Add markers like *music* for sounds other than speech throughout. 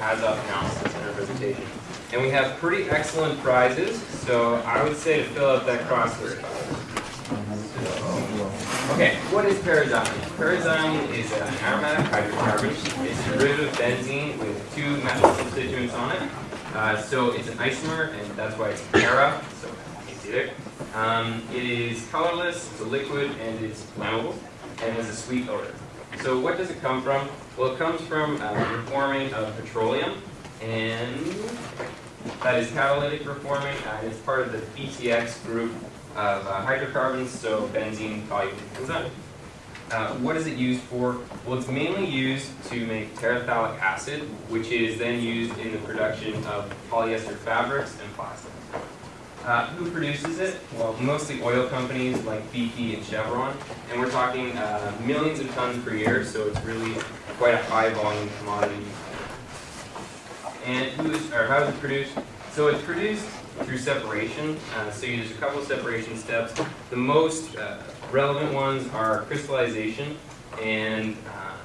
HAZOP analysis in our presentation. And we have pretty excellent prizes, so I would say to fill out that crossword. Okay, what is paraxylene? Paraxylene is an aromatic hydrocarbon. It's a derivative of benzene with two methyl constituents on it. Uh, so it's an isomer, and that's why it's para, so you see there. Um, it is colorless, it's a liquid, and it's flammable, and has a sweet odor. So what does it come from? Well, it comes from uh, reforming of petroleum, and that is catalytic reforming, and it's part of the BTX group of uh, hydrocarbons, so benzene, xylene. Uh, what is it used for? Well, it's mainly used to make terephthalic acid, which is then used in the production of polyester fabrics and plastics. Uh, who produces it? Well, mostly oil companies like BP and Chevron, and we're talking uh, millions of tons per year, so it's really quite a high volume commodity. And who is, or how is it produced? So it's produced through separation. Uh, so there's a couple of separation steps. The most uh, relevant ones are crystallization, and uh,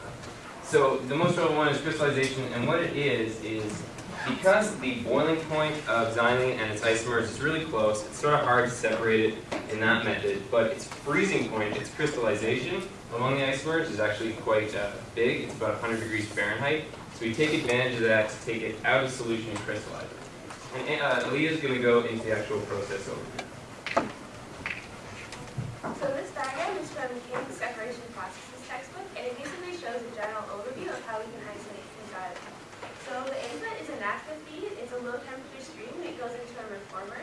so the most relevant one is crystallization, and what it is is because the boiling point of xylene and its isomers is really close, it's sort of hard to separate it in that method, but its freezing point, its crystallization among the isomers is actually quite uh, big. It's about 100 degrees Fahrenheit. So we take advantage of that to take it out of solution and crystallize it. And uh, Leah's going to go into the actual process overview. So this diagram is from King's Separation Processes textbook, and it basically shows a general overview of how we can isolate xylenes. So the input is a naphtha feed. It's a low temperature stream that goes into a reformer.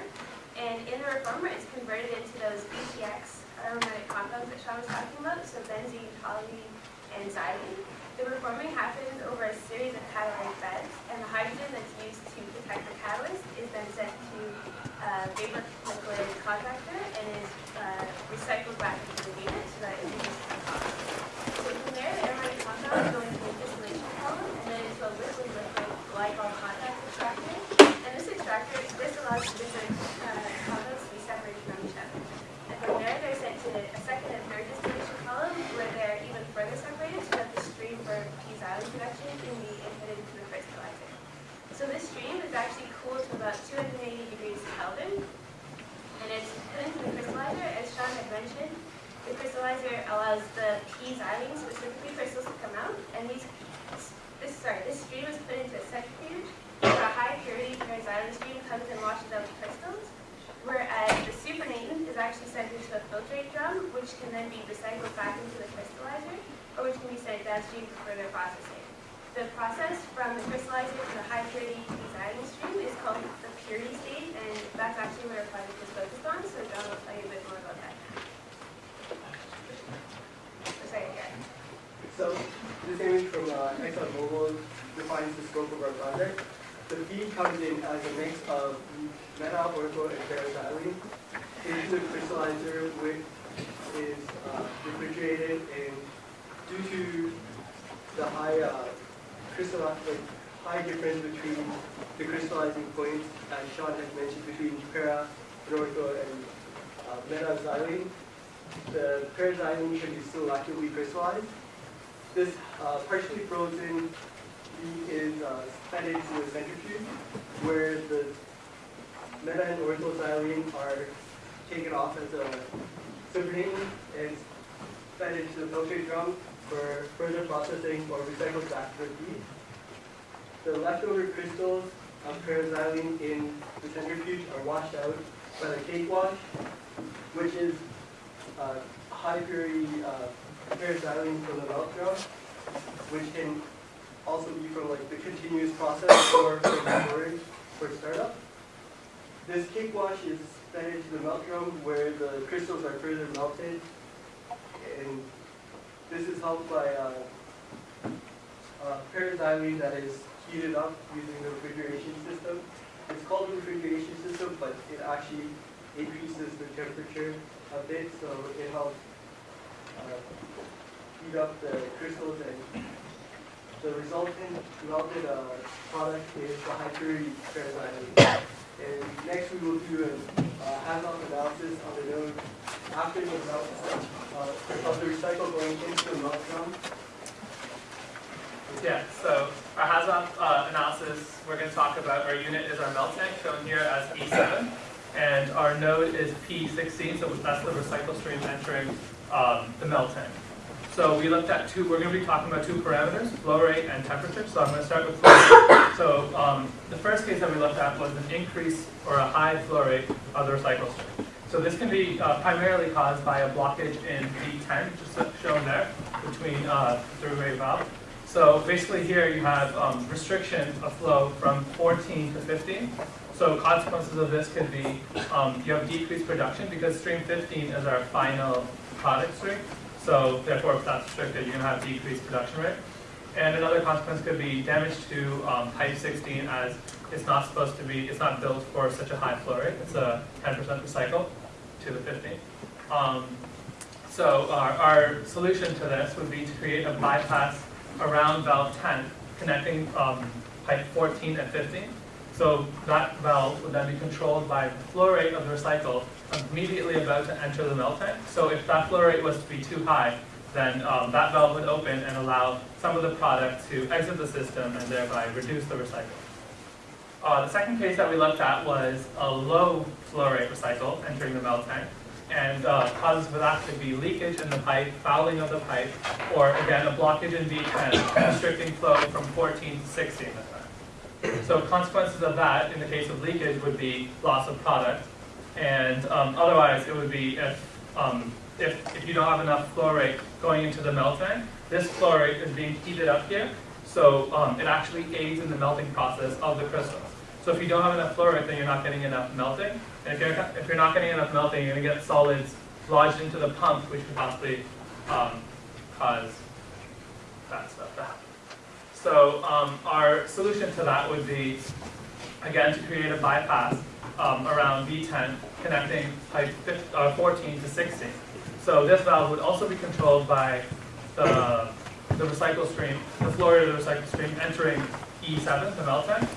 And in the reformer, it's converted into those BTX aromatic compounds that Sean was talking about, so benzene, toluene, xylene. The reforming happens over a series of catalytic beds, and the hydrogen that's used to protect the catalyst is then sent to uh, vapor liquid contactor and is uh, recycled back into the unit so that it reduces the cost. So from there, the aromatic compounds go into the distillation column and then into a liquid liquid glycol contact extractor. And this extractor, this allows the different uh, compounds to be separated from each other. And from there, they're sent to a second and third distillation column where they're even further separated so that the stream for P-xylene production can be inputted into the crystallizer. So this stream is actually cooled to about 280 degrees Kelvin, and it's put into the crystallizer. As Sean had mentioned, the allows the P-xylene specifically crystals to come out, and these, this sorry, this stream is put into a centrifuge, where a high purity paraxylene stream comes and washes out the crystals, whereas the supernatant is actually sent into a filtrate drum, which can then be recycled back into the crystallizer, or which can be sent downstream for further processing. The process from the crystallizer to the high purity xylene stream is called the purity stage, and that's actually what our project is focused on, so John will tell you a bit more about that. Oh, Sorry, yeah. So this image from uh, ExxonMobil defines the scope of our project. The feed comes in as a mix of meta, ortho, and paraxylene into the crystallizer, which is uh, refrigerated, and due to the high uh, high difference between the crystallizing points, as Sean has mentioned, between para, and ortho, and uh, meta-xylene, the paraxylene can be still actively crystallized. This uh, partially frozen feed is uh, fed into a centrifuge where the meta and orthoxylene are taken off as a supernatant and fed into the filtrate drum for further processing or recycled back to the feed. The leftover crystals of paraxylene in the centrifuge are washed out by the cake wash, which is uh, high purity uh, paraxylene from the melt drum, which can also be from like the continuous process or *coughs* from storage for startup. This cake wash is fed into the melt drum where the crystals are further melted, and this is helped by uh, uh, paraxylene that is heated up using the refrigeration system. It's called a refrigeration system, but it actually increases the temperature a bit, so it helps heat up the crystals and the resultant melted uh, product is the high purity paraxylene. And next we will do a uh, HAZOP analysis of the node after the melt uh, of the recycle going into the melt drum. Yeah, so our HAZOP uh, analysis, we're going to talk about our unit is our melt tank, shown here as E7, and our node is P16, so that's the recycle stream entering um, the melt tank. So we looked at two, we're going to be talking about two parameters, flow rate and temperature, so I'm going to start with flow rate. So um, the first case that we looked at was an increase or a high flow rate of the recycle stream. So this can be uh, primarily caused by a blockage in V10, just shown there, between uh, the through-rate valve. So basically here you have um, restriction of flow from 14 to 15. So consequences of this could be um, you have decreased production because stream 15 is our final product stream. So therefore, if that's restricted, you're going to have decreased production rate. And another consequence could be damage to um, pipe 16 as it's not supposed to be, it's not built for such a high flow rate. It's a 10% recycle to the 15. Um, so our, our solution to this would be to create a bypass around valve 10 connecting um, pipe 14 and 15. So that valve would then be controlled by the flow rate of the recycle immediately about to enter the melt tank. So if that flow rate was to be too high, then um, that valve would open and allow some of the product to exit the system and thereby reduce the recycle. Uh, the second case that we looked at was a low flow rate recycle entering the melt tank. And uh, causes for that to be leakage in the pipe, fouling of the pipe, or again, a blockage in V10, *coughs* restricting flow from 14 to 16. So consequences of that, in the case of leakage, would be loss of product. And um, otherwise, it would be if, um, if, if you don't have enough flow rate going into the melt tank, this flow rate is being heated up here, so um, it actually aids in the melting process of the crystals. So if you don't have enough flow rate, then you're not getting enough melting. And if you're, if you're not getting enough melting, you're going to get solids lodged into the pump, which could possibly um, cause that stuff to happen. So um, our solution to that would be, again, to create a bypass um, around V10 connecting pipe 15, uh, 14 to 16. So this valve would also be controlled by the, the recycle stream, the flow rate of the recycle stream entering E7, the melt tank.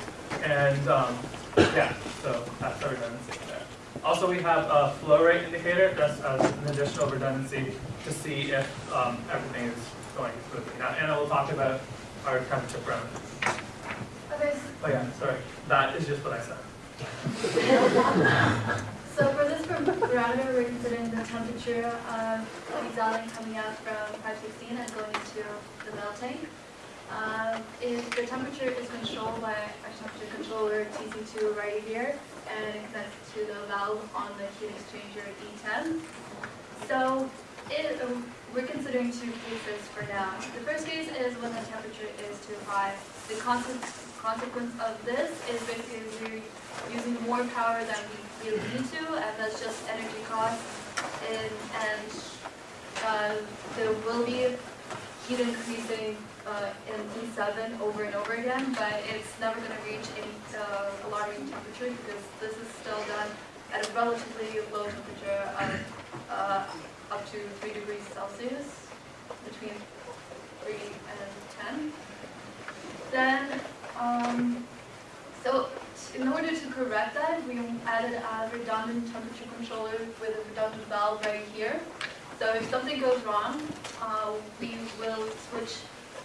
And um, yeah, so that's our redundancy there. Also, we have a flow rate indicator just as an additional redundancy to see if um, everything is going smoothly. Now, Anna will talk about our temperature parameters. Oh yeah, sorry, that is just what I said. So for this parameter, we're considering the temperature of xylene coming out from pipe 16 and going into the melting. Um, if the temperature is controlled by our temperature controller TC2 right here, and it connects to the valve on the heat exchanger E10. So it, um, we're considering two cases for now. The first case is when the temperature is too high. The conse- consequence of this is basically we're using more power than we really need to, and that's just energy costs. And, and uh, there will be heat increasing uh, in E7 over and over again, but it's never going to reach any uh, alarming temperature because this is still done at a relatively low temperature of uh, up to 3 degrees Celsius, between 3 and 10. Then, um, so in order to correct that, we added a redundant temperature controller with a redundant valve right here. So if something goes wrong, uh, we will switch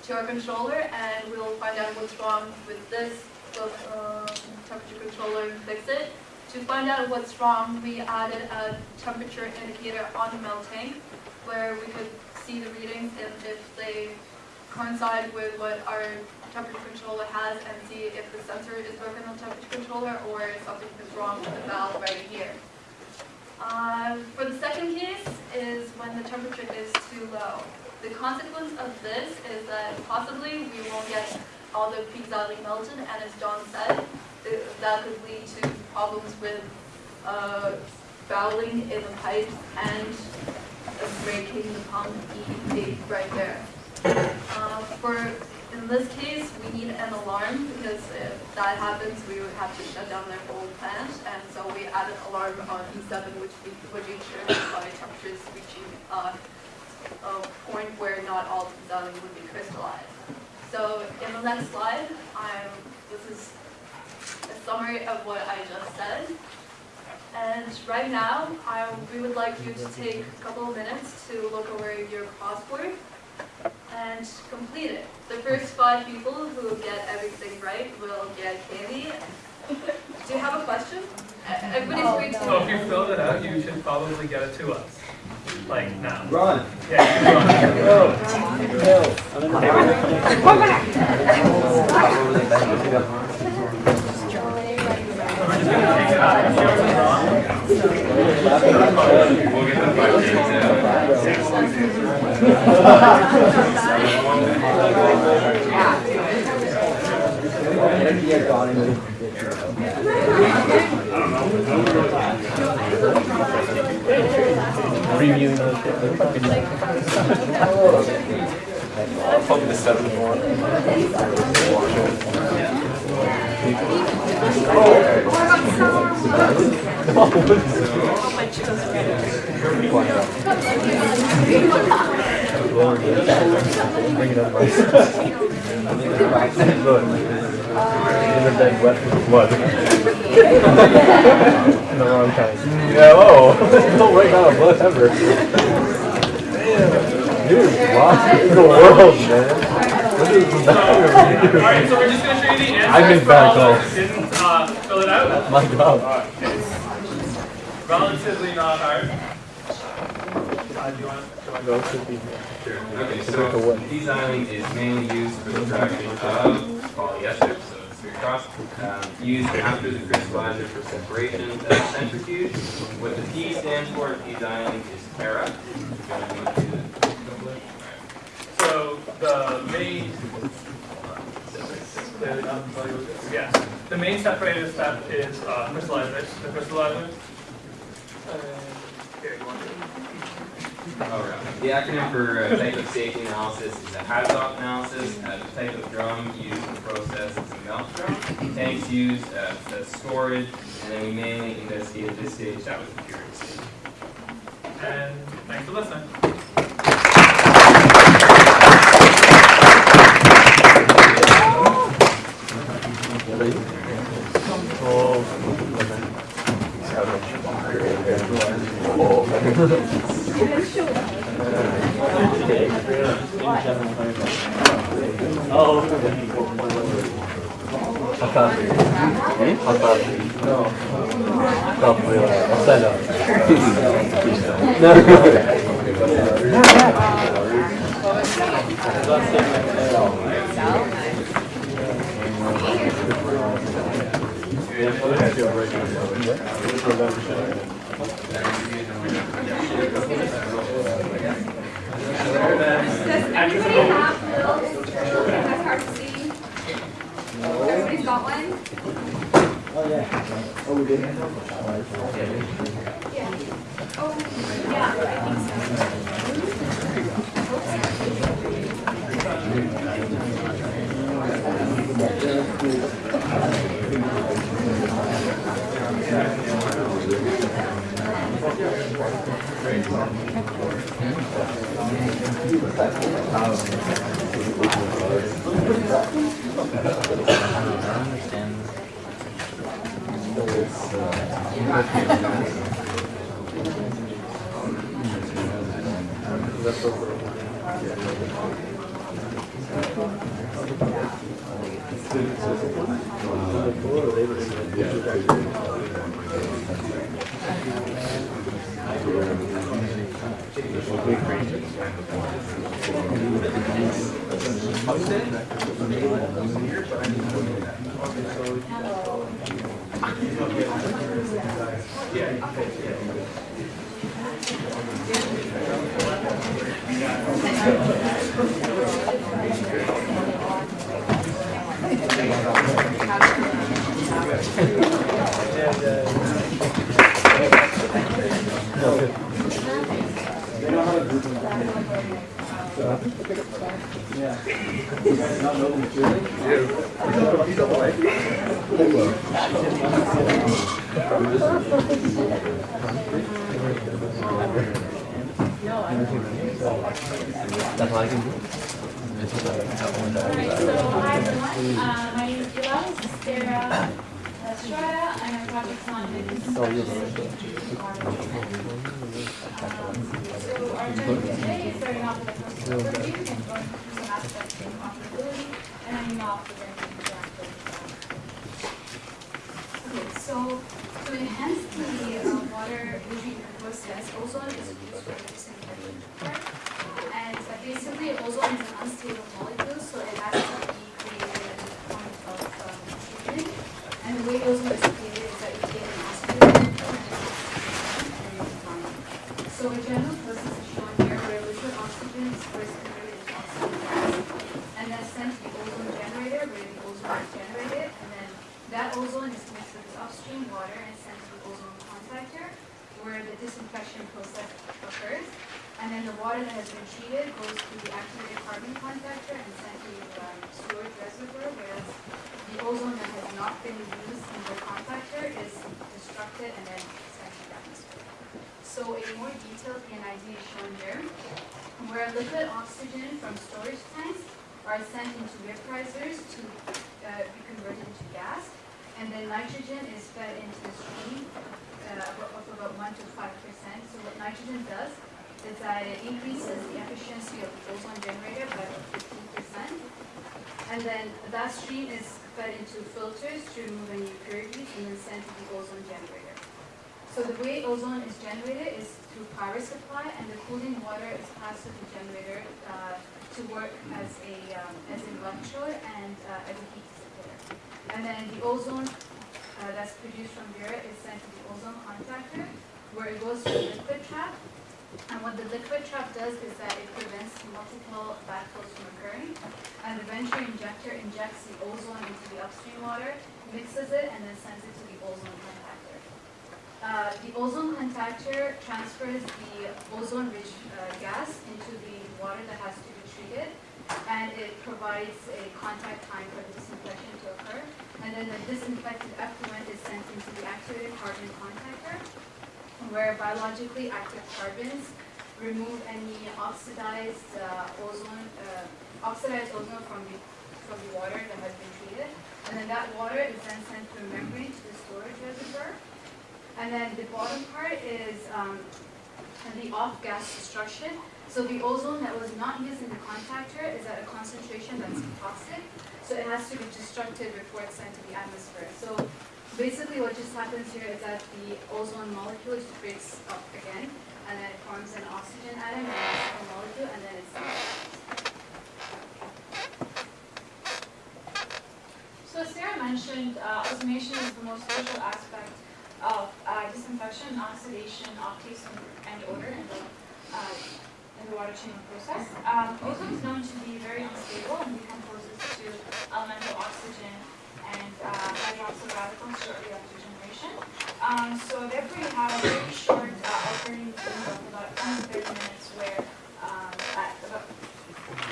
to our controller and we'll find out what's wrong with this um, temperature controller and fix it. To find out what's wrong, we added a temperature indicator on the melt tank where we could see the readings and if they coincide with what our temperature controller has and see if the sensor is broken on the temperature controller or if something is wrong with the valve right here. Uh, for the second case is when the temperature is too low. The consequence of this is that possibly we won't get all the peaks out melted, and as John said, th- that could lead to problems with uh, fouling in the pipes and breaking the pump E8 right there. Uh, For, in this case, we need an alarm, because if that happens, we would have to shut down their whole plant, and so we added an alarm on E7, which we- would ensure that body temperature is reaching uh, a point where not all the xylene would be crystallized. So in the next slide, I'm, this is a summary of what I just said. And right now, I, we would like you to take a couple of minutes to look over your crossword. And complete it. The first five people who get everything right will get candy. Do you have a question? Everybody's oh, free So if you filled it out, you should probably get it to us, like now. Run. Yeah, you can run. Go. Go. We're just gonna take it out. If yours is wrong, We'll get the five days out. Reviewing those the seventh one. Bring it up. Good. In the *laughs* bed wet with *laughs* blood. In the wrong kind. Yeah, oh, *laughs* don't write down a blood ever. Damn. Dude, lost in the world, man. What is the matter? Alright, so we're just gonna show you the I answers made for bad calls. didn't, uh, fill it out. My God. It's relatively not hard. Uh, do you want, do you want to go? Sure. Okay, It's like a so what? is mainly used for the production of polyester, so it's very cross, um, used after the crystallizer for separation of centrifuge. What the P stands for, designing is para. If you want to go to the couple of- So the main, yeah, the main separator step is uh, crystallization, the crystallizer. Uh, Here, you want to? Right. The acronym for uh, type of safety analysis is a HAZOP analysis. Uh, the type of drum used in the process is a melt drum. Tanks used uh, storage, and then we mainly investigate at this stage that was the purity stage. And thanks for listening. Coffee. No. Does everybody have bills? That's hard to see. Everybody's got one? Oh, yeah. Oh, we did? yeah, Oh, yeah. I think so. I'm That's all I can do. Alright, so hi everyone, uh, my name is Ila, this is Sarah, due to water treatment. Um, So our agenda today is starting off with a first overview and going through some aspects of operability and ending off with an interactive. Okay, so to enhance the uh, water treatment process, ozone is used for disinfecting. And uh, basically ozone is an unstable molecule, so it has to be created in the form of um, treatment. And the way ozone is created is that you take an oxygen and then and you combine it. So a general process is shown here where liquid oxygen is first converted into oxygen gas and then sent to the ozone generator where the ozone is generated and then that ozone is mixed with this upstream water and sent to the ozone contactor where the disinfection process occurs. And then the water that has been treated goes to the activated carbon contactor and sent to the um, storage reservoir, whereas the ozone that has not been used in the contactor is destructed and then sent to the atmosphere. So a more detailed P&ID is shown here, where liquid oxygen from storage tanks are sent into vaporizers to uh, be converted into gas, and then nitrogen is fed into the stream uh, of about one to five percent. So what nitrogen does is that it increases the efficiency of the ozone generator by fifteen percent. And then that stream is fed into filters to remove any impurities and then sent to the ozone generator. So the way ozone is generated is through power supply and the cooling water is passed to the generator uh, to work as a, um, as an electrode and uh, as a heat dissipator. And then the ozone uh, that's produced from here is sent to the ozone contactor where it goes to the liquid trap. And what the liquid trap does is that it prevents multiple backflows from occurring. And the venturi injector injects the ozone into the upstream water, mixes it, and then sends it to the ozone contactor. Uh, the ozone contactor transfers the ozone-rich uh, gas into the water that has to be treated, and it provides a contact time for the disinfection to occur. And then the disinfected effluent is sent into the activated carbon contactor, where biologically active carbons remove any oxidized uh, ozone, uh, oxidized ozone from the, from the water that has been treated. And then that water is then sent through a membrane to the storage reservoir. And then the bottom part is um, the off-gas destruction. So the ozone that was not used in the contactor is at a concentration that's toxic. So it has to be destructed before it's sent to the atmosphere. So basically what just happens here is that the ozone molecule just breaks up again and then it forms an oxygen atom and an molecule and then it's So as Sarah mentioned, uh, is the most crucial aspect of uh, disinfection, oxidation of taste and- odor uh, in the water treatment process. Um, Ozone is known to be very unstable and decomposes to elemental oxygen and uh, hydroxyl radicals shortly after generation. Um, So therefore you have a very short uh, alternating window of about 20 30 minutes where um, at about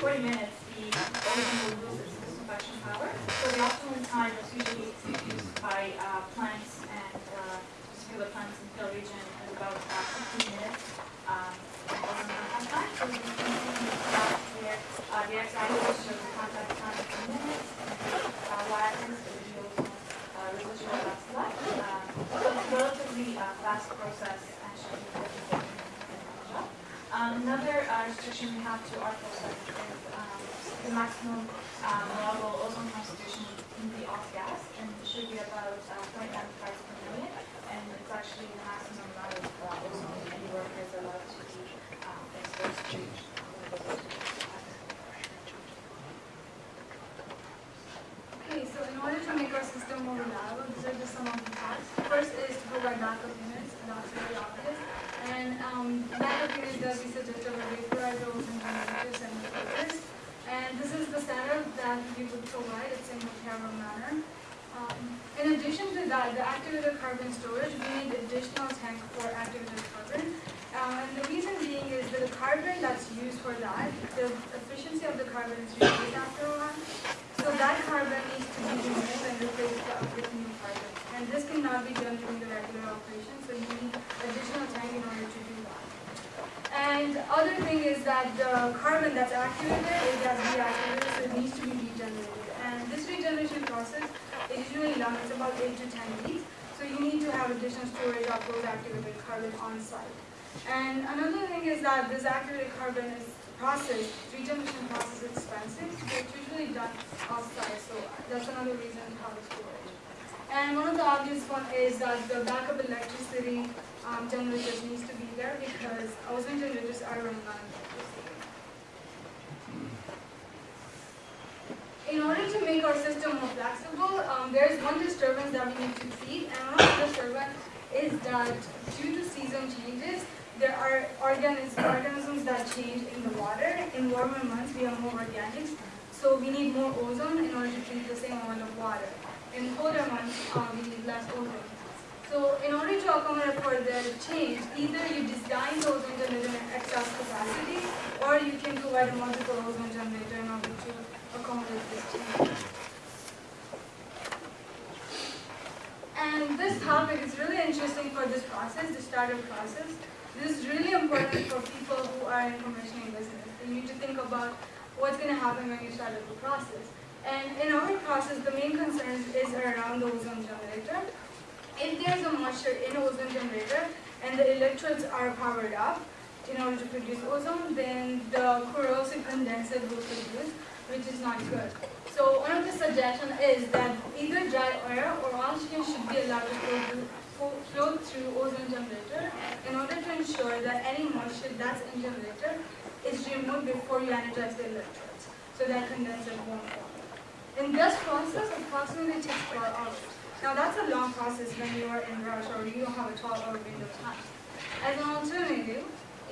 40 minutes, the ozone will lose its disinfection power. So the optimum time is usually used by uh, plants and uh, particular plants in the field region is about uh, 15 minutes. um, ozone contact time. So you can see in the graph here, uh, the x-axis shows the contact time in minutes, uh, y-axis is the ozone uh, residual that's left. Um, So it's a relatively uh, fast process and should be very job. Um, Another uh, restriction we have to our process is um, the maximum um, allowable ozone concentration in the off gas, and should be about uh, 0.95 parts per million, and it's actually the maximum amount of uh, ozone any worker is allowed to be um, exposed to. Okay, so in order to make our system more reliable, these are just some of the tasks. First is to provide backup units, and that's very obvious. And um, backup units that we suggest are vaporizers and generators and filters. And this is the setup that we would provide, it's in a parallel manner. Um, in addition to that, the activated carbon storage, we need additional tank for activated carbon. Uh, and the reason being is that the carbon that's used for that, the efficiency of the carbon is reduced after a while. So that carbon needs to be removed and replaced with new carbon. And this cannot be done during the regular operation, so you need additional tank in order to do that. And other thing is that the carbon that's activated is that's deactivated, so it needs to be regenerated. And this regeneration process is usually lasts it's about eight to ten feet. So you need to have additional storage of those activated carbon on site. And another thing is that this activated carbon is processed, regeneration process is expensive, so it's usually done off-site, so that's another reason to have a storage. And one of the obvious one is that the backup electricity um, generators needs to be there because ozone generators are running on. In order to make our system more flexible, um, there is one disturbance that we need to treat, and one of the disturbance is that due to season changes, there are organisms, organisms that change in the water. In warmer months, we have more organics, so we need more ozone in order to treat the same amount of water. In colder months, uh, we need less ozone. So in order to accommodate for the change, either you design the ozone generator in excess capacity, or you can provide a multiple ozone generator in order to accommodate this change. And this topic is really interesting for this process, the startup process. This is really important for people who are in commissioning business. They need to think about what's going to happen when you start up the process. And in our process, the main concern is around the ozone generator. If there's a moisture in ozone generator and the electrodes are powered up in order to produce ozone, then the corrosive condensate will produce, which is not good. So one of the suggestions is that either dry air or oxygen should be allowed to flow through, ozone generator in order to ensure that any moisture that's in generator is removed before you energize the electrodes, so that condensate won't form. In this process, approximately takes four hours. Now that's a long process when you are in rush or you don't have a 12-hour window of time. As an alternative,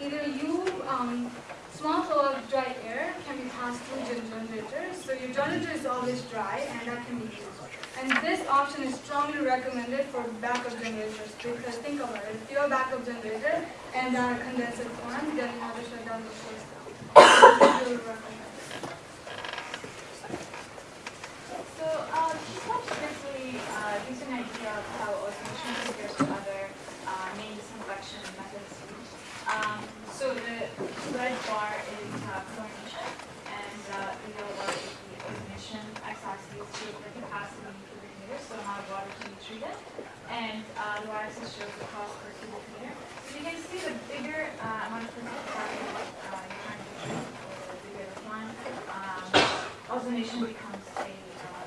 either you, um, small flow of dry air can be passed through your generator, so your generator is always dry and that can be used. And this option is strongly recommended for backup generators because think about it, if you have a backup generator and uh, condenser forms, then you have to shut down the source *coughs* down. So this is recommended. Uh, briefly uh, an idea of how ozonation compares to other uh, main disinfection methods. Um, so the red bar is uh, chlorination, and uh, the yellow bar is the ozonation x-axis shows the capacity in cubic meters, so how much water can be treated, and uh, the y-axis shows the cost per cubic meter. So you can see the bigger uh, amount of physical carbon uh, you're trying to treat, or the bigger the plant, um, ozonation becomes a uh,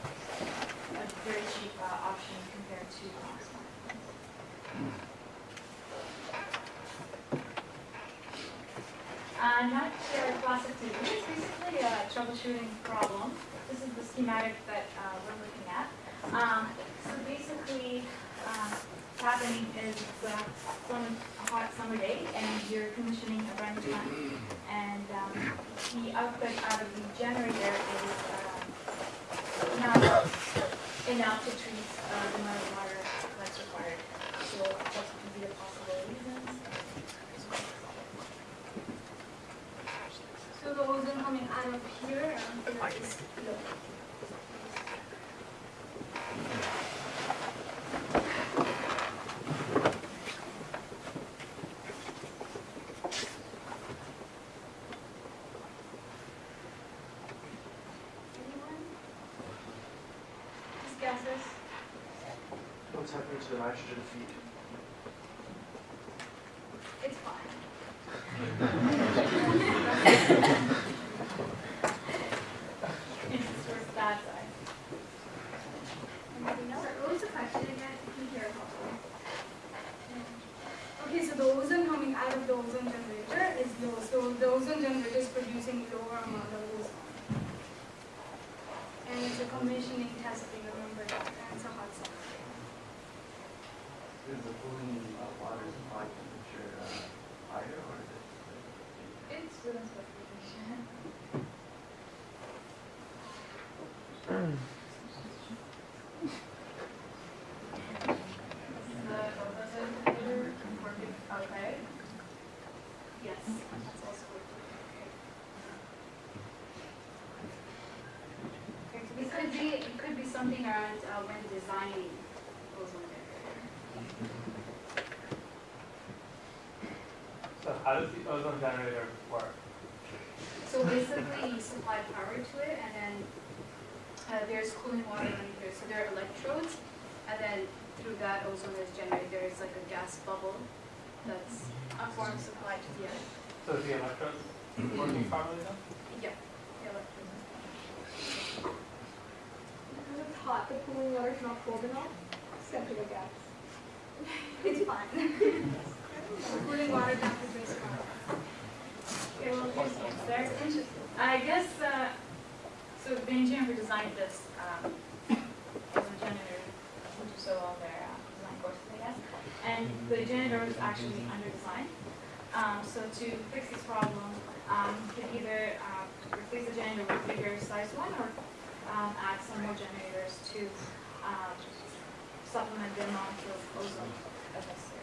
a very cheap uh, option compared to last one. Uh, now to our class activity, it's basically a troubleshooting problem. This is the schematic that uh, we're looking at. Um, so basically, um, what's happening is uh, a hot summer day and you're commissioning a new plant. And um, the output out of the generator is uh, not enough to treat uh, the amount of water that's required. So that could be a possible reason. So the ozone coming out of here and here is low. Anyone? Just guesses? What's happening to the nitrogen feed? It's fine. *laughs* It's towards that side. Anything else? What was the question again? Can you hear it? Okay, so the ozone coming out of the ozone generator is low. So the ozone generator is producing lower amount of ozone. And it's a commissioning testing, remember that, and it's a hot summer. Is the cooling uh, water supply temperature uh, higher or is it? It's within specification. The ozone meter working okay? Yes, that's also working okay. It could be, it could be something around uh, when designing ozone generator. So how does the ozone generator work? So basically, you supply power to it, and then uh, there's cooling water running through. So there are electrodes, and then through that ozone is generated, there is like a gas bubble that's a form supplied to the air. So is the electrodes working properly then? Yeah. yeah, like- Because it's hot, the cooling water is not cold enough, except for the gas. It's fine. Cooling water temperature is fine. Okay, well, here's the answer. Interesting. I guess, uh, so the engineer who designed this, um, was a janitor, which is so all their, uh, design courses, I guess. And the generator was actually under design. Um, so to fix this problem, um, you can either, uh, replace the generator with a bigger size one or, um, add some more generators to, um, supplement the amount of ozone that's necessary.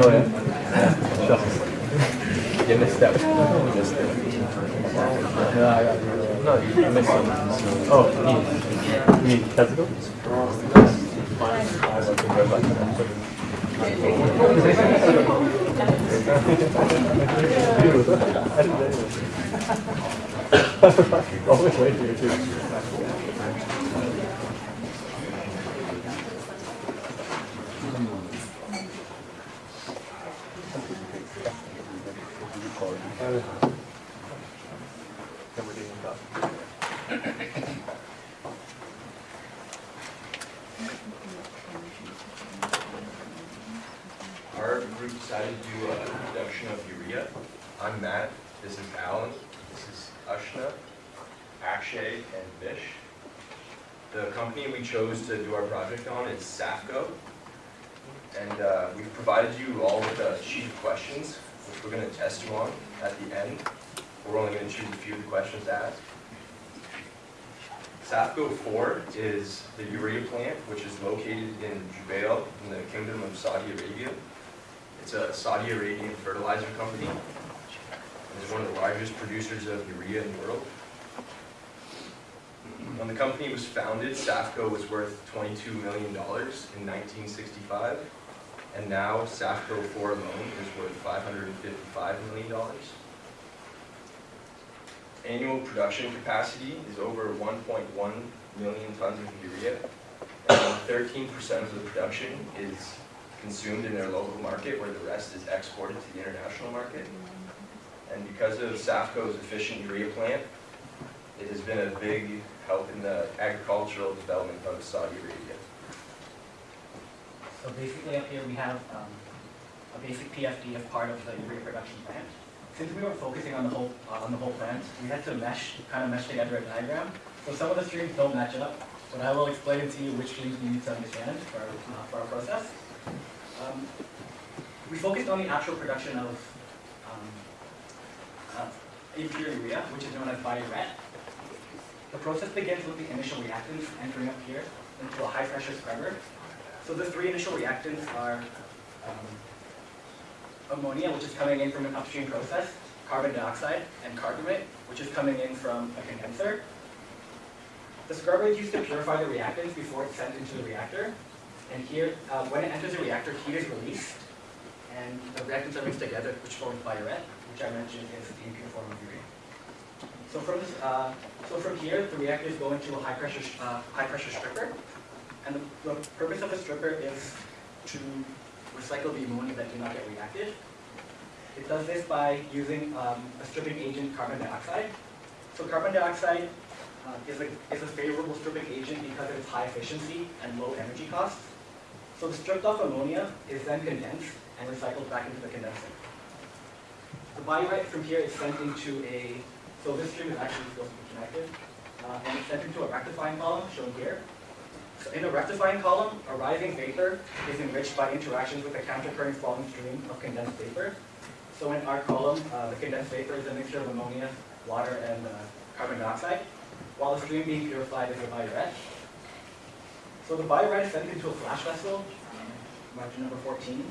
Oh, yeah? Shucks. You missed that. You missed it. No, I you missed it. Oh, you mean Tezuka? Always wait here too. Our group decided to do a production of urea. I'm Matt, this is Alan, this is Ashna, Akshay, and Vish. The company we chose to do our project on is Safco. And uh, we've provided you all with a sheet of questions, which we're going to test you on at the end. We're only going to choose a few of the questions to ask. Safco 4 is the urea plant, which is located in Jubail in the Kingdom of Saudi Arabia. It's a Saudi Arabian fertilizer company. It's one of the largest producers of urea in the world. When the company was founded, Safco was worth $22 million in 1965, and now Safco 4 alone is worth $555 million. Annual production capacity is over 1.1 million tons of urea, and 13% of the production is consumed in their local market, where the rest is exported to the international market. And because of Safco's efficient urea plant, it has been a big help in the agricultural development of Saudi Arabia. So basically up here we have um, a basic PFD of part of the urea production plant. Since we were focusing on the whole, uh, on the whole plant, we had to mesh, kind of mesh together a diagram. So some of the streams don't match up, but I will explain to you which streams we need to understand for, uh, for our process. Um, We focused on the actual production of um, uh, urea, which is known as biuret. The process begins with the initial reactants entering up here into a high-pressure scrubber. So the three initial reactants are um, ammonia, which is coming in from an upstream process, carbon dioxide, and carbamate, which is coming in from a condenser. The scrubber is used to purify the reactants before it's sent into the reactor. And here, uh, when it enters the reactor, heat is released, and the reactants are mixed together, which forms biuret, which I mentioned is the impure form of urea. So from this, uh, so from here, the reactors go into a high pressure, uh, high pressure stripper, and the, the purpose of the stripper is to recycle the ammonia that did not get reacted. It does this by using um, a stripping agent, carbon dioxide. So carbon dioxide uh, is, a, is a favorable stripping agent because of its high efficiency and low energy costs. So the stripped off ammonia is then condensed and recycled back into the condenser. The biuret from here is sent into a, so this stream is actually supposed to be connected, uh, and it's sent into a rectifying column shown here. So in the rectifying column, a rising vapor is enriched by interactions with a countercurrent falling stream of condensed vapor. So in our column, uh, the condensed vapor is a mixture of ammonia, water, and uh, carbon dioxide, while the stream being purified is a biuret. So the biuret is sent into a flash vessel, um, number 14,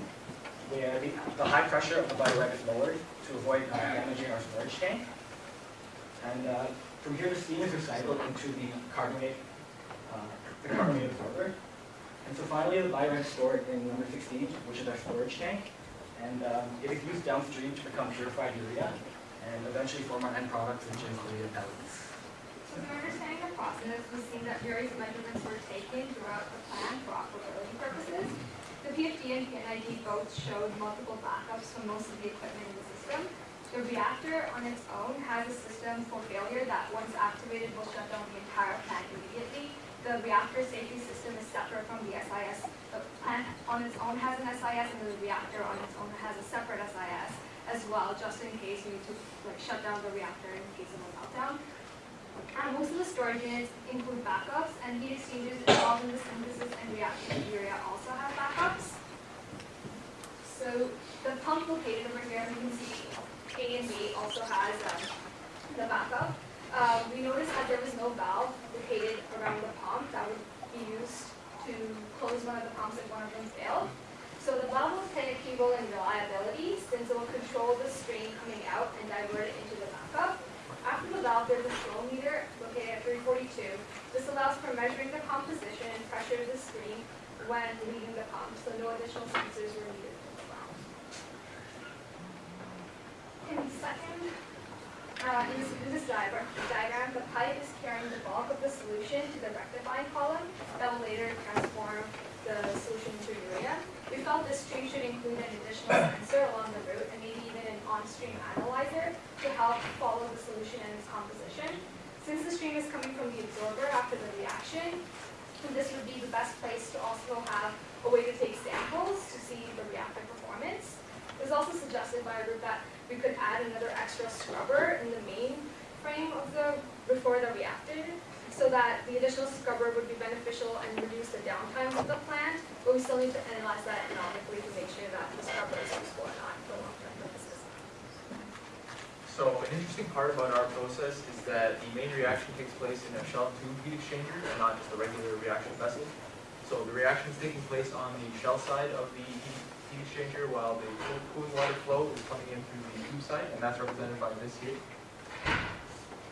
where the, the high pressure of the biuret is lowered to avoid uh, damaging our storage tank. And uh, from here, the steam is recycled into the carbonate, uh, the carbonate absorber. And so finally, the biuret is stored in number 16, which is our storage tank. And um, it is used downstream to become purified urea and eventually form our end product, which is urea pellets. So in understanding the process, we've seen that various measurements were taken throughout the plan for operability purposes. The PFD and P&ID both showed multiple backups for most of the equipment in the system. The reactor on its own has a system for failure that once activated will shut down the entire plant immediately. The reactor safety system is separate from the SIS. The plant on its own has an SIS and the reactor on its own has a separate SIS as well, just in case you need to like shut down the reactor in case of a meltdown. Uh, most of the storage units include backups, and heat exchangers involved in the synthesis and reaction of urea also have backups. So the pump located over here, you can see A and B also has um, the backup. Um, we noticed that there was no valve located around the pump that would be used to close one of the pumps if one of them failed. So the valve play a key role in reliability since it will control the stream coming out and divert it into the backup. After the valve, there's a flow meter located at 342. This allows for measuring the composition and pressure of the stream when leaving the pump, so no additional sensors were needed for the valve. In second, uh, in this, in this diagram, diagram, the pipe is carrying the bulk of the solution to the rectifying column that will later transform the solution into urea. We felt this stream should include an additional sensor along the route and maybe even an on-stream analyzer to help follow the solution and its composition. Since the stream is coming from the absorber after the reaction, this would be the best place to also have a way to take samples to see the reactor performance. It was also suggested by a group that we could add another extra scrubber in the main frame of the, before the reactor, so that the additional scrubber would be beneficial and reduce the downtime of the plant, but we still need to analyze that economically to make sure that the scrubber is useful or not for long-term purposes. So an interesting part about our process is that the main reaction takes place in a shell tube heat exchanger and not just a regular reaction vessel. So the reaction is taking place on the shell side of the heat, heat exchanger while the cooling water flow is coming in through the tube side, and that's represented by this here.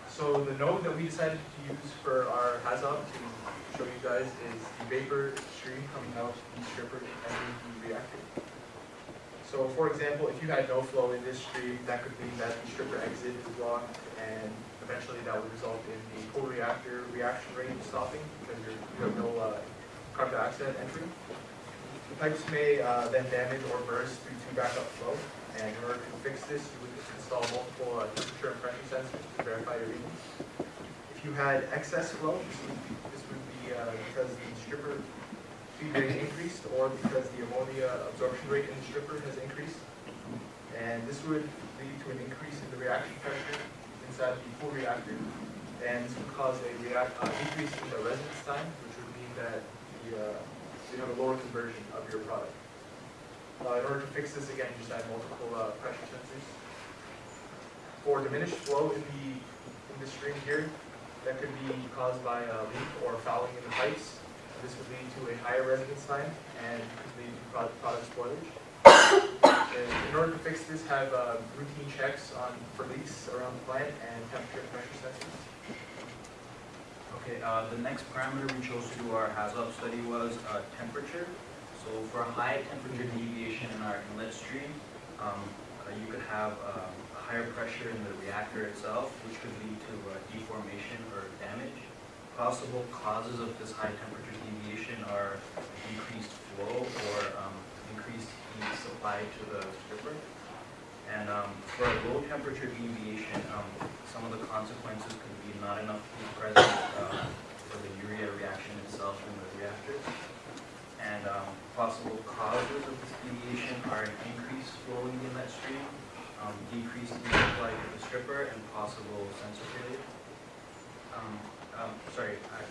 So the node that we decided to use for our HAZOP to show you guys is the vapor stream coming out of the stripper entering the reactor. So for example, if you had no flow in this stream, that could mean that the stripper exit is blocked and eventually that would result in the co-reactor reaction rate stopping because you have no uh, carbon dioxide entering. The pipes may uh, then damage or burst due to backup flow and in order to fix this, you would just install multiple uh, temperature and pressure sensors to verify your readings. If you had excess flow, this would be, this would be uh, because the stripper feed rate increased or because the ammonia absorption rate in the stripper has increased. And this would lead to an increase in the reaction pressure inside the full reactor. And this would cause a react, uh, decrease in the residence time, which would mean that the, uh, you have a lower conversion of your product. Uh, in order to fix this, again, you just add multiple uh, pressure sensors. For diminished flow in the, in the stream here, that could be caused by a leak or fouling in the pipes. This would lead to a higher residence time and could lead to product, spoilage. In order to fix this, have uh, routine checks on for leaks around the plant and temperature pressure sensors. Okay, uh, the next parameter we chose to do our HAZOP study was uh, temperature. So for a high temperature deviation in our inlet stream, um, uh, you could have a higher pressure in the reactor itself, which could lead to uh, deformation or. Possible causes of this high temperature deviation are increased flow or um, increased heat supplied to the stripper. And um, for a low temperature deviation, um, some of the consequences could be not enough heat present uh, for the urea reaction itself in the reactor. And um, possible causes of this deviation are an increased flow in the inlet stream, um, decreased heat supply to the stripper, and possible sensor failure. Um, sorry, uh,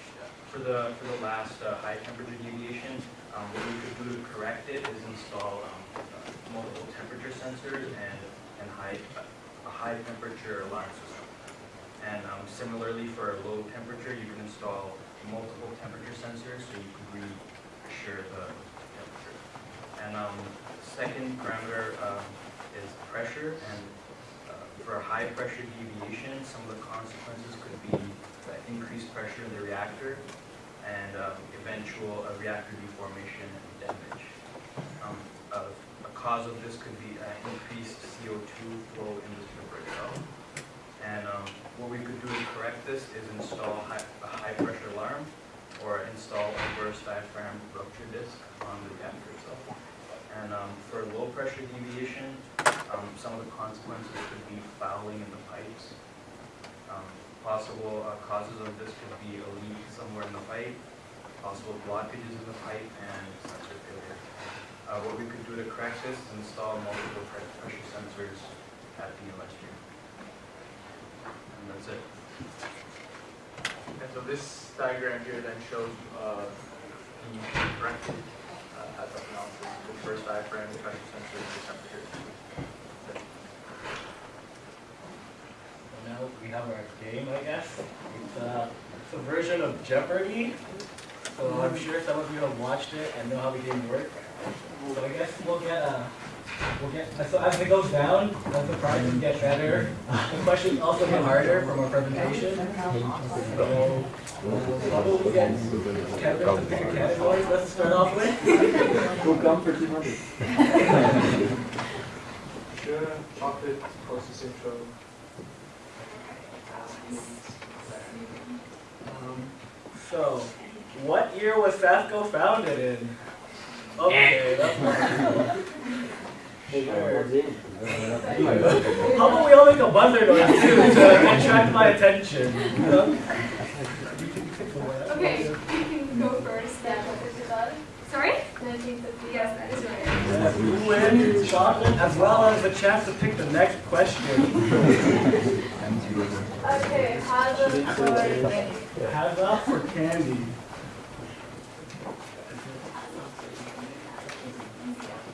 for the for the last uh, high temperature deviation, um, what we could do to correct it is install um, uh, multiple temperature sensors and and high a high temperature alarm system. And um, similarly, for a low temperature, you can install multiple temperature sensors so you can read assure the temperature. And um, second parameter um, is pressure, and uh, for a high pressure deviation, some of the consequences could be uh, increased pressure in the reactor and um, eventual uh, reactor deformation and damage. Um, uh, A cause of this could be uh, increased CO2 flow in the itself. And um, what we could do to correct this is install high- a high pressure alarm or install a burst diaphragm rupture disc on the reactor itself. And um, for low pressure deviation, um, some of the consequences could be fouling in the pipes. Possible uh, causes of this could be a leak somewhere in the pipe, possible blockages in the pipe, and sensor failure. Uh, What we could do to correct this is install multiple pressure sensors at the stream. And that's it. And so this diagram here then shows uh, the corrected uh, analysis, the first diaphragm, the pressure sensor, and the temperature. Now we have our game, I guess. It's, uh, it's a version of Jeopardy. So I'm sure some of you have watched it and know how the game works. So I guess we'll get, uh, we'll get, so as it goes down, as the prizes get better, the questions also get harder from our presentation. So, uh, probably get Kevin to pick a category, let's start off with. Go gum for two hundred. Sure, chocolate, process intro. So, what year was Sasco founded in? Okay, eh. that's Sure. How about we all make a buzzer noise too to attract my attention? Okay, you can go first. Sorry? Yes, that is right. Yes, You win chocolate as well as the chance to pick the next question. Okay, hazard for Lenny. Hands up for candy.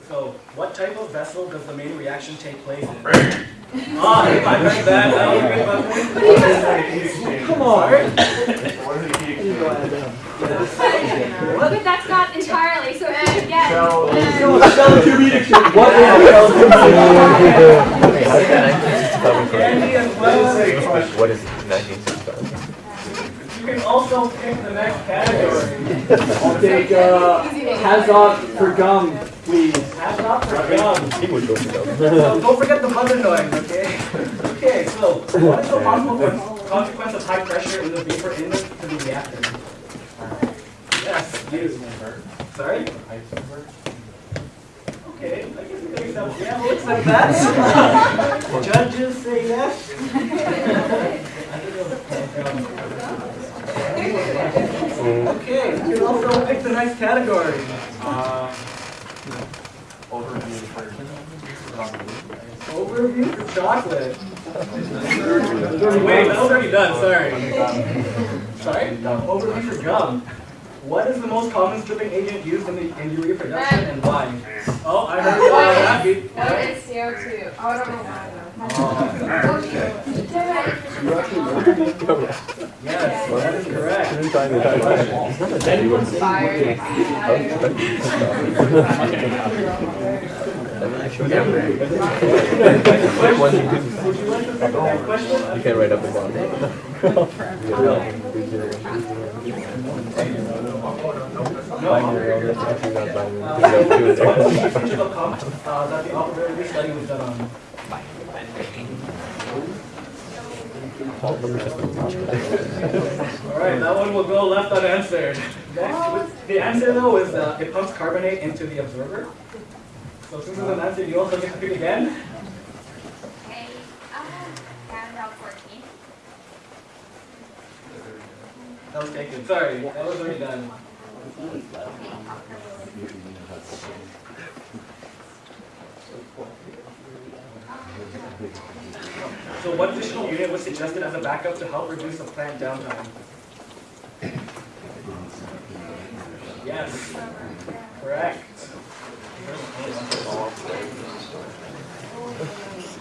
So, what type of vessel does the main reaction take place in? *laughs* ah, if I heard that, that was good about Come on. Look, but that's not entirely, so again. What Candy as well. What is 1965? You can also pick the next category. I'll take, uh, Hazard for gum, please. Have for gum. He would So *laughs* don't forget the buzzer noise, okay? Okay, so what is the possible consequence of high pressure in the vapor inlet to the reactor? Yes, you. Sorry? Okay, I guess we can accept, yeah, looks like that. *laughs* Judges say yes. Okay, you can also pick the next category. Overview Overview for chocolate. Wait, that was already done, sorry. Sorry? Overview for gum. What is the most common stripping agent used in the in urea production and why? Oh, I heard uh, Rafi. What is CO2? Oh, I don't know why Yes, that is correct. though. Fire. Which one you can, Would you like to pick the question? you can write up and down. Binary, that's actually not binary. Uh, You gotta do it so what is the there. feature of comp, uh, that the operability study was done on? System. Alright, that one will go left unanswered. The answer though is uh, it pumps carbonate into the absorber. So since it's an answer, you also get to pick again. Okay, uh, handout fourteen. That was taken, sorry, that was already done. So what additional unit was suggested as a backup to help reduce the plant downtime? Yes, correct.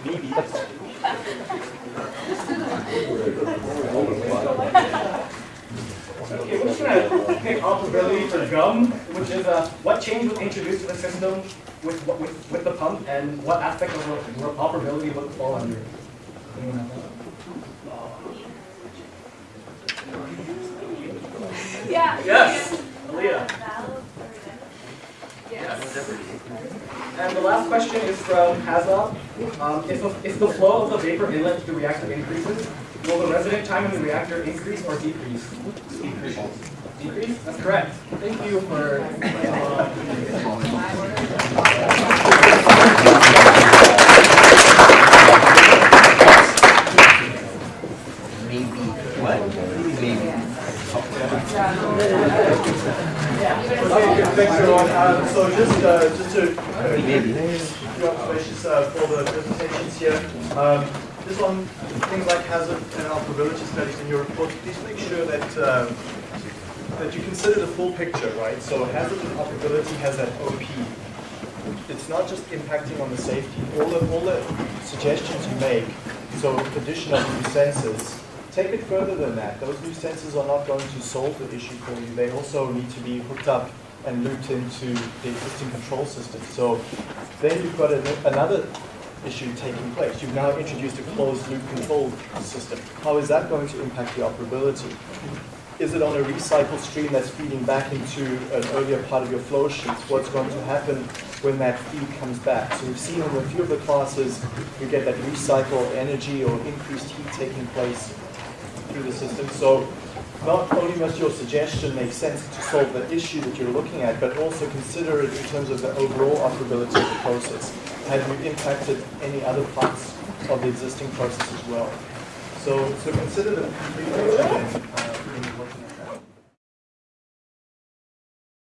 Maybe. Okay, we're just gonna pick operability for gum, which is uh, what change was introduced to the system with, with, with the pump and what aspect of operability would fall under? Anyone have that? Yeah. Yes, Aaliyah. And the last question is from HAZOP. Um, if, the, if the flow of the vapor inlet to the reactor increases, will the resident time in the reactor increase or decrease? Decrease. Decrease? That's correct. Thank you for. Maybe, *laughs* what? Maybe. Okay, thanks everyone. Um, so just, uh, just to uh, few uh, for the presentations here. Um, Just on things like hazard and operability studies in your report, please make sure that, um, that you consider the full picture, right? So hazard and operability has that OP. It's not just impacting on the safety. All the, all the suggestions you make, so addition of new sensors, take it further than that. Those new sensors are not going to solve the issue for you. They also need to be hooked up and looped into the existing control system. So then you've got an- another issue taking place. You've now introduced a closed loop control system. How is that going to impact the operability? Is it on a recycle stream that's feeding back into an earlier part of your flow sheet? What's going to happen when that feed comes back? So we've seen in a few of the classes, you get that recycle energy or increased heat taking place through the system. So not only must your suggestion make sense to solve the issue that you're looking at, but also consider it in terms of the overall operability of the process. Have you impacted any other parts of the existing process as well? So, so consider the complete picture uh,